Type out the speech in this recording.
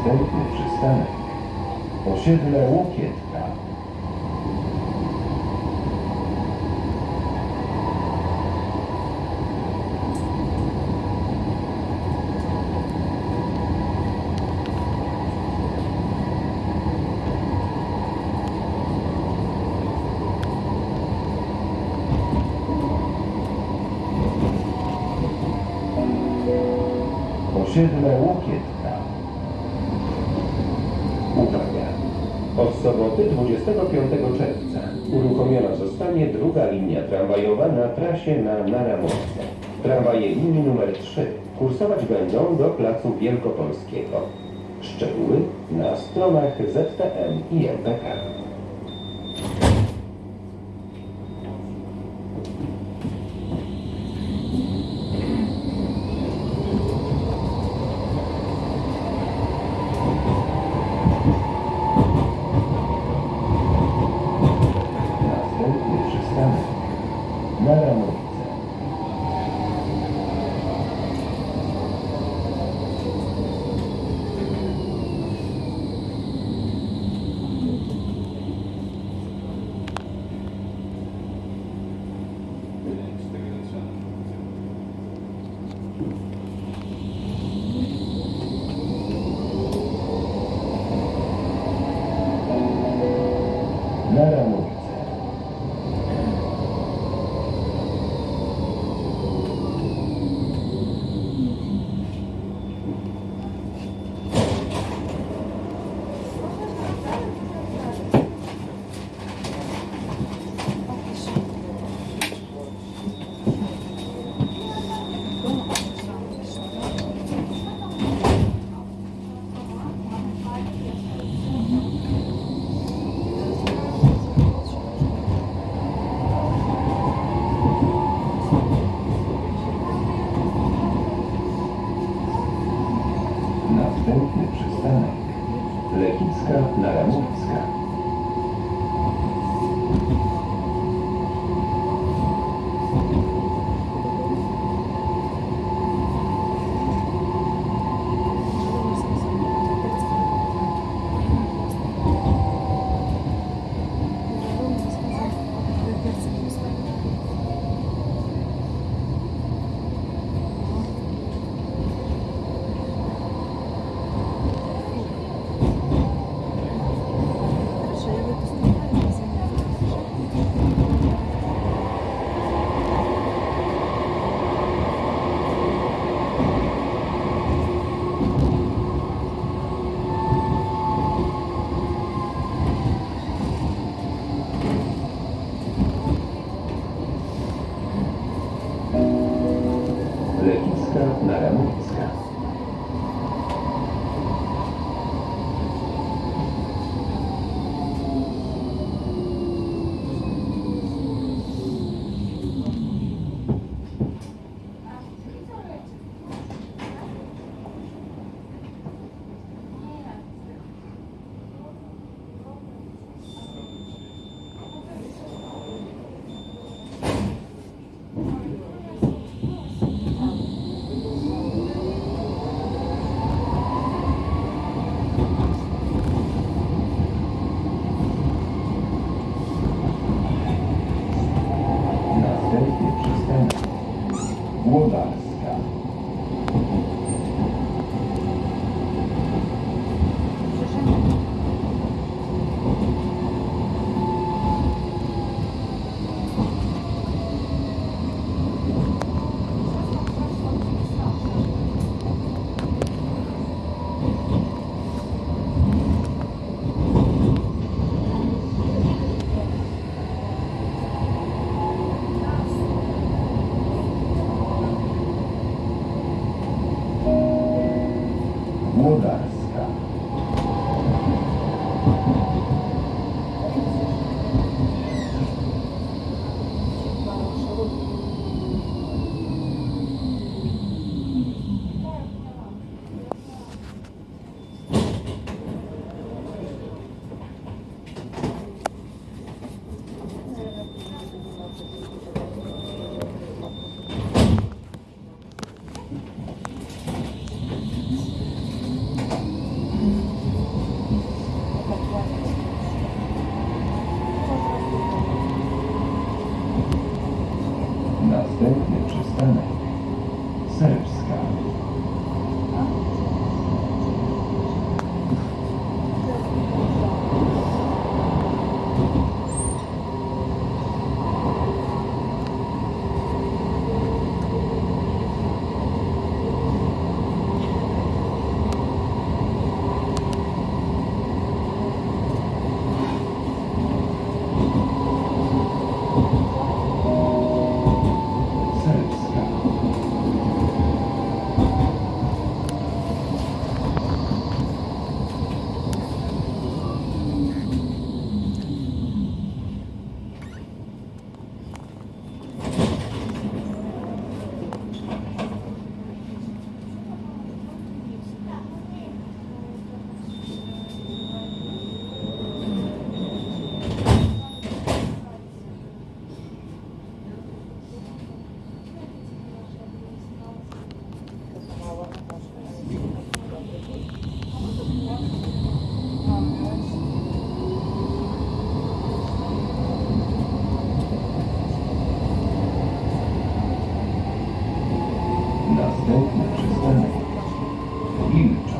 Następny przystanek. Osiedle Łokietka. Osiedle Łokietka. Uwaga! Od soboty 25 czerwca uruchomiona zostanie druga linia tramwajowa na trasie na Naramowce. Tramwaje linii numer 3 kursować będą do Placu Wielkopolskiego. Szczegóły na stronach ZPM i MPK. Następny przystanek. Naramowce. Naramowce. Następny przystanek. Lechicka Naramowska. らならですか？about us, God. mudança Okay? huge.